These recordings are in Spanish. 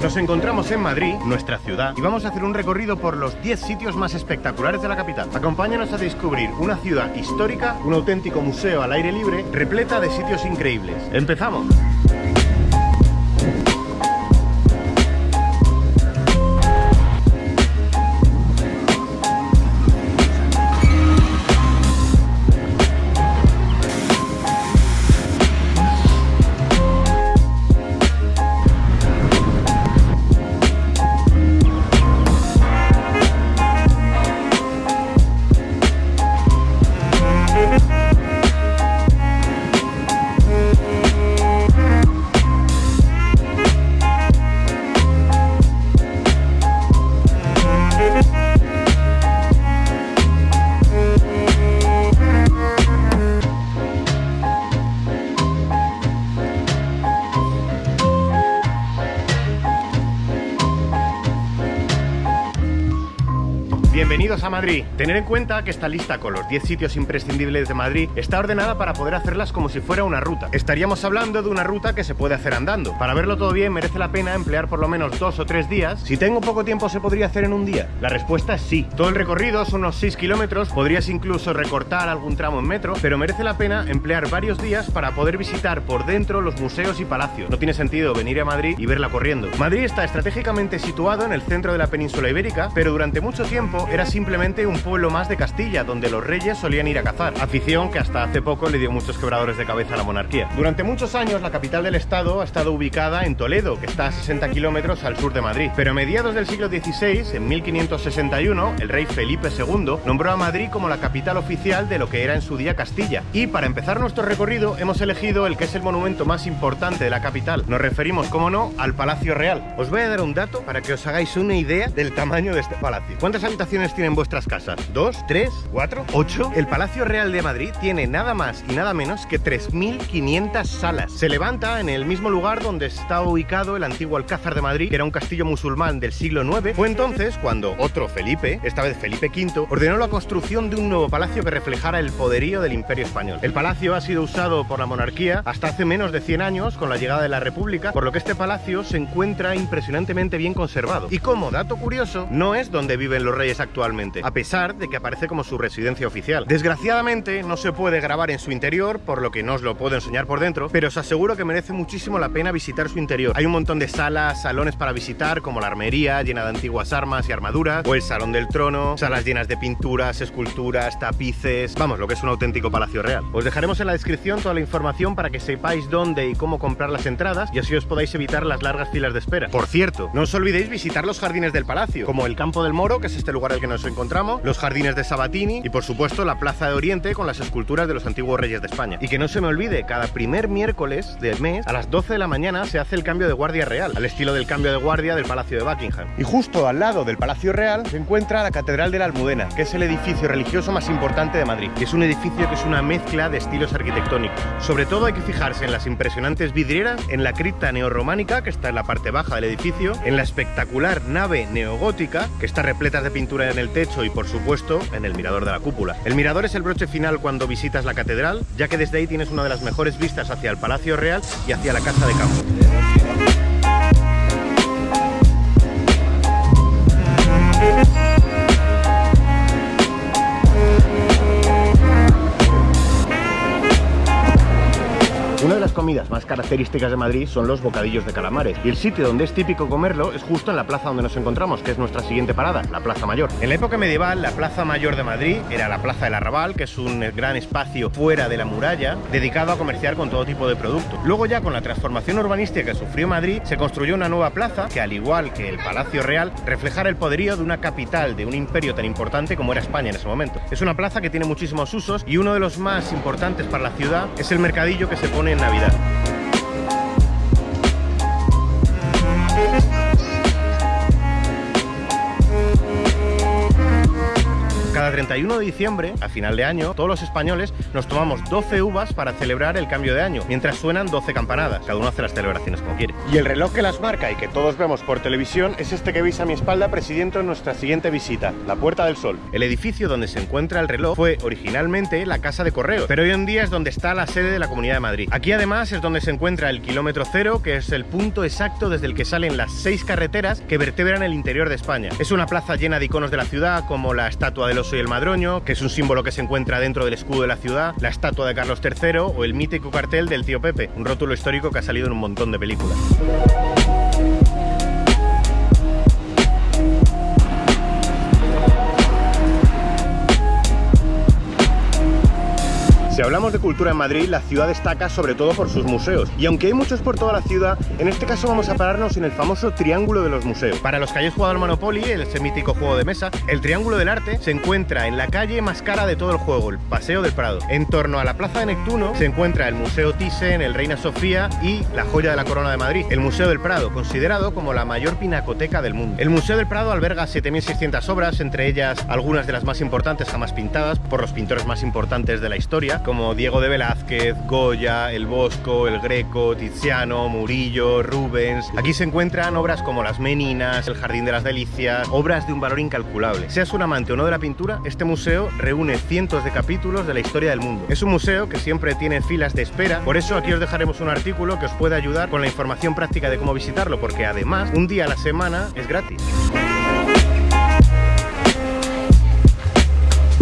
Nos encontramos en Madrid, nuestra ciudad, y vamos a hacer un recorrido por los 10 sitios más espectaculares de la capital. Acompáñanos a descubrir una ciudad histórica, un auténtico museo al aire libre, repleta de sitios increíbles. ¡Empezamos! Bienvenidos a Madrid. Tener en cuenta que esta lista con los 10 sitios imprescindibles de Madrid está ordenada para poder hacerlas como si fuera una ruta. Estaríamos hablando de una ruta que se puede hacer andando. Para verlo todo bien merece la pena emplear por lo menos dos o tres días. Si tengo poco tiempo se podría hacer en un día. La respuesta es sí. Todo el recorrido son unos 6 kilómetros, podrías incluso recortar algún tramo en metro, pero merece la pena emplear varios días para poder visitar por dentro los museos y palacios. No tiene sentido venir a Madrid y verla corriendo. Madrid está estratégicamente situado en el centro de la península ibérica, pero durante mucho tiempo era simplemente un pueblo más de Castilla, donde los reyes solían ir a cazar, afición que hasta hace poco le dio muchos quebradores de cabeza a la monarquía. Durante muchos años la capital del estado ha estado ubicada en Toledo, que está a 60 kilómetros al sur de Madrid, pero a mediados del siglo XVI, en 1561, el rey Felipe II nombró a Madrid como la capital oficial de lo que era en su día Castilla. Y para empezar nuestro recorrido hemos elegido el que es el monumento más importante de la capital. Nos referimos, como no, al Palacio Real. Os voy a dar un dato para que os hagáis una idea del tamaño de este palacio. ¿Cuántas habitaciones tienen vuestras casas? ¿Dos? ¿Tres? ¿Cuatro? ¿Ocho? El Palacio Real de Madrid tiene nada más y nada menos que 3.500 salas. Se levanta en el mismo lugar donde está ubicado el antiguo Alcázar de Madrid, que era un castillo musulmán del siglo IX. Fue entonces cuando otro Felipe, esta vez Felipe V, ordenó la construcción de un nuevo palacio que reflejara el poderío del Imperio Español. El palacio ha sido usado por la monarquía hasta hace menos de 100 años con la llegada de la República, por lo que este palacio se encuentra impresionantemente bien conservado. Y como dato curioso, no es donde viven los reyes actuales actualmente, a pesar de que aparece como su residencia oficial. Desgraciadamente no se puede grabar en su interior, por lo que no os lo puedo enseñar por dentro, pero os aseguro que merece muchísimo la pena visitar su interior. Hay un montón de salas, salones para visitar, como la armería llena de antiguas armas y armaduras, o el Salón del Trono, salas llenas de pinturas, esculturas, tapices, vamos, lo que es un auténtico palacio real. Os dejaremos en la descripción toda la información para que sepáis dónde y cómo comprar las entradas y así os podáis evitar las largas filas de espera. Por cierto, no os olvidéis visitar los jardines del palacio, como el Campo del Moro, que es este lugar que nos encontramos, los jardines de Sabatini y por supuesto la Plaza de Oriente con las esculturas de los antiguos reyes de España. Y que no se me olvide, cada primer miércoles del mes a las 12 de la mañana se hace el cambio de guardia real, al estilo del cambio de guardia del Palacio de Buckingham. Y justo al lado del Palacio Real se encuentra la Catedral de la Almudena, que es el edificio religioso más importante de Madrid. Y es un edificio que es una mezcla de estilos arquitectónicos. Sobre todo hay que fijarse en las impresionantes vidrieras, en la cripta neorrománica, que está en la parte baja del edificio, en la espectacular nave neogótica, que está repleta de pintura en el techo y por supuesto en el mirador de la cúpula. El mirador es el broche final cuando visitas la catedral, ya que desde ahí tienes una de las mejores vistas hacia el Palacio Real y hacia la Casa de Campo. Comidas más características de Madrid son los bocadillos de calamares y el sitio donde es típico comerlo es justo en la plaza donde nos encontramos, que es nuestra siguiente parada, la Plaza Mayor. En la época medieval, la Plaza Mayor de Madrid era la Plaza del Arrabal, que es un gran espacio fuera de la muralla, dedicado a comerciar con todo tipo de productos. Luego ya con la transformación urbanística que sufrió Madrid, se construyó una nueva plaza que al igual que el Palacio Real, reflejara el poderío de una capital, de un imperio tan importante como era España en ese momento. Es una plaza que tiene muchísimos usos y uno de los más importantes para la ciudad es el mercadillo que se pone en Navidad. Thank you. Cada 31 de diciembre, a final de año, todos los españoles nos tomamos 12 uvas para celebrar el cambio de año, mientras suenan 12 campanadas. Cada uno hace las celebraciones como quiere. Y el reloj que las marca y que todos vemos por televisión es este que veis a mi espalda presidiendo nuestra siguiente visita, la Puerta del Sol. El edificio donde se encuentra el reloj fue originalmente la Casa de Correos, pero hoy en día es donde está la sede de la Comunidad de Madrid. Aquí además es donde se encuentra el kilómetro cero, que es el punto exacto desde el que salen las seis carreteras que vertebran el interior de España. Es una plaza llena de iconos de la ciudad, como la estatua del oso y el madroño, que es un símbolo que se encuentra dentro del escudo de la ciudad, la estatua de Carlos III o el mítico cartel del tío Pepe, un rótulo histórico que ha salido en un montón de películas. Si hablamos de cultura en Madrid, la ciudad destaca sobre todo por sus museos. Y aunque hay muchos por toda la ciudad, en este caso vamos a pararnos en el famoso Triángulo de los Museos. Para los que hayáis jugado al Monopoly, el ese mítico juego de mesa, el Triángulo del Arte se encuentra en la calle más cara de todo el juego, el Paseo del Prado. En torno a la Plaza de Neptuno se encuentra el Museo Thyssen, el Reina Sofía y la joya de la Corona de Madrid, el Museo del Prado, considerado como la mayor pinacoteca del mundo. El Museo del Prado alberga 7.600 obras, entre ellas algunas de las más importantes jamás pintadas por los pintores más importantes de la historia, como Diego de Velázquez, Goya, El Bosco, El Greco, Tiziano, Murillo, Rubens. Aquí se encuentran obras como Las Meninas, El Jardín de las Delicias, obras de un valor incalculable. Seas un amante o no de la pintura, este museo reúne cientos de capítulos de la historia del mundo. Es un museo que siempre tiene filas de espera, por eso aquí os dejaremos un artículo que os puede ayudar con la información práctica de cómo visitarlo, porque además un día a la semana es gratis.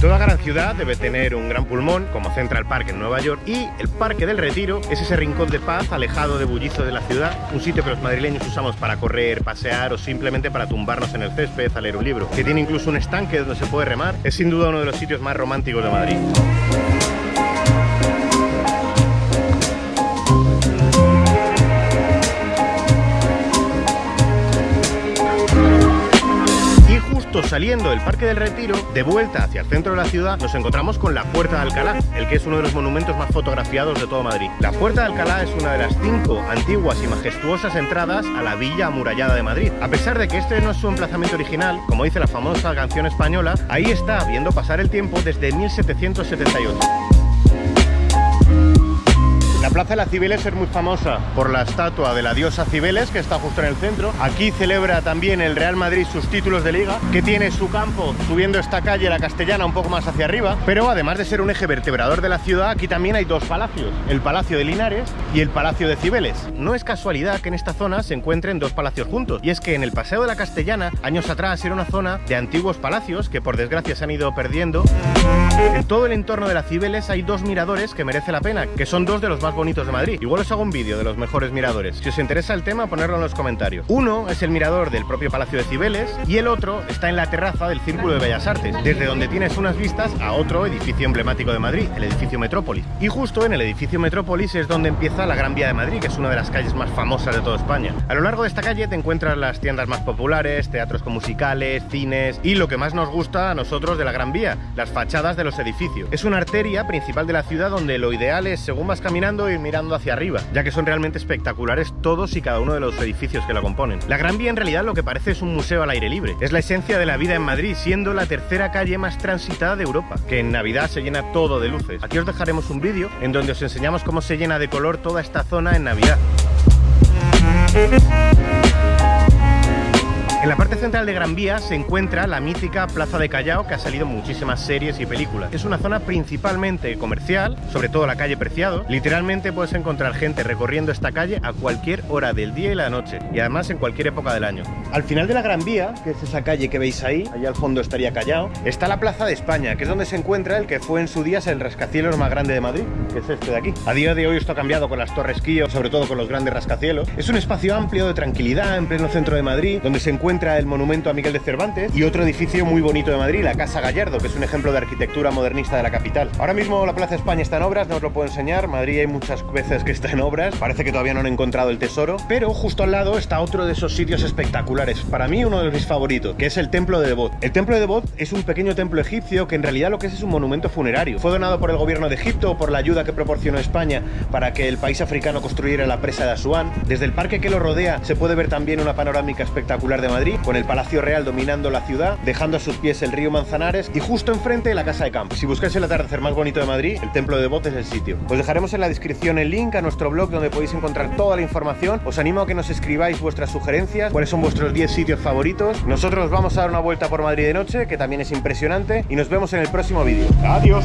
Toda gran ciudad debe tener un gran pulmón, como Central Park en Nueva York, y el Parque del Retiro es ese rincón de paz alejado de bullizo de la ciudad, un sitio que los madrileños usamos para correr, pasear o simplemente para tumbarnos en el césped a leer un libro, que tiene incluso un estanque donde se puede remar, es sin duda uno de los sitios más románticos de Madrid. Saliendo del Parque del Retiro, de vuelta hacia el centro de la ciudad, nos encontramos con la Puerta de Alcalá, el que es uno de los monumentos más fotografiados de todo Madrid. La Puerta de Alcalá es una de las cinco antiguas y majestuosas entradas a la villa amurallada de Madrid. A pesar de que este no es su emplazamiento original, como dice la famosa canción española, ahí está viendo pasar el tiempo desde 1778. La Plaza de la Cibeles es muy famosa por la estatua de la diosa Cibeles, que está justo en el centro. Aquí celebra también el Real Madrid sus títulos de liga, que tiene su campo subiendo esta calle, la Castellana, un poco más hacia arriba. Pero además de ser un eje vertebrador de la ciudad, aquí también hay dos palacios, el Palacio de Linares y el Palacio de Cibeles. No es casualidad que en esta zona se encuentren dos palacios juntos, y es que en el Paseo de la Castellana, años atrás, era una zona de antiguos palacios que por desgracia se han ido perdiendo. En todo el entorno de la Cibeles hay dos miradores que merece la pena, que son dos de los más de Madrid. Igual os hago un vídeo de los mejores miradores. Si os interesa el tema, ponerlo en los comentarios. Uno es el mirador del propio Palacio de Cibeles y el otro está en la terraza del Círculo de Bellas Artes, desde donde tienes unas vistas a otro edificio emblemático de Madrid, el edificio Metrópolis. Y justo en el edificio Metrópolis es donde empieza la Gran Vía de Madrid, que es una de las calles más famosas de toda España. A lo largo de esta calle te encuentras las tiendas más populares, teatros con musicales, cines y lo que más nos gusta a nosotros de la Gran Vía, las fachadas de los edificios. Es una arteria principal de la ciudad donde lo ideal es, según vas caminando, ir mirando hacia arriba, ya que son realmente espectaculares todos y cada uno de los edificios que la componen. La Gran Vía en realidad lo que parece es un museo al aire libre. Es la esencia de la vida en Madrid, siendo la tercera calle más transitada de Europa, que en Navidad se llena todo de luces. Aquí os dejaremos un vídeo en donde os enseñamos cómo se llena de color toda esta zona en Navidad. La parte central de Gran Vía se encuentra la mítica Plaza de Callao que ha salido en muchísimas series y películas. Es una zona principalmente comercial, sobre todo la calle Preciado. Literalmente puedes encontrar gente recorriendo esta calle a cualquier hora del día y la noche y además en cualquier época del año. Al final de la Gran Vía, que es esa calle que veis ahí, allá al fondo estaría Callao, está la Plaza de España, que es donde se encuentra el que fue en su día el rascacielos más grande de Madrid, que es este de aquí. A día de hoy esto ha cambiado con las torres Kío, sobre todo con los grandes rascacielos. Es un espacio amplio de tranquilidad en pleno centro de Madrid, donde se encuentra el monumento a Miguel de Cervantes y otro edificio muy bonito de Madrid, la Casa Gallardo, que es un ejemplo de arquitectura modernista de la capital. Ahora mismo la Plaza España está en obras, no os lo puedo enseñar, Madrid hay muchas veces que está en obras, parece que todavía no han encontrado el tesoro, pero justo al lado está otro de esos sitios espectaculares, para mí uno de mis favoritos, que es el Templo de Devot. El Templo de Devot es un pequeño templo egipcio que en realidad lo que es es un monumento funerario. Fue donado por el gobierno de Egipto por la ayuda que proporcionó España para que el país africano construyera la presa de Asuán. Desde el parque que lo rodea se puede ver también una panorámica espectacular de Madrid Con el Palacio Real dominando la ciudad, dejando a sus pies el río Manzanares y justo enfrente la Casa de Campo. Si buscáis el atardecer más bonito de Madrid, el Templo de Botes es el sitio. Os dejaremos en la descripción el link a nuestro blog donde podéis encontrar toda la información. Os animo a que nos escribáis vuestras sugerencias, cuáles son vuestros 10 sitios favoritos. Nosotros vamos a dar una vuelta por Madrid de noche, que también es impresionante, y nos vemos en el próximo vídeo. ¡Adiós!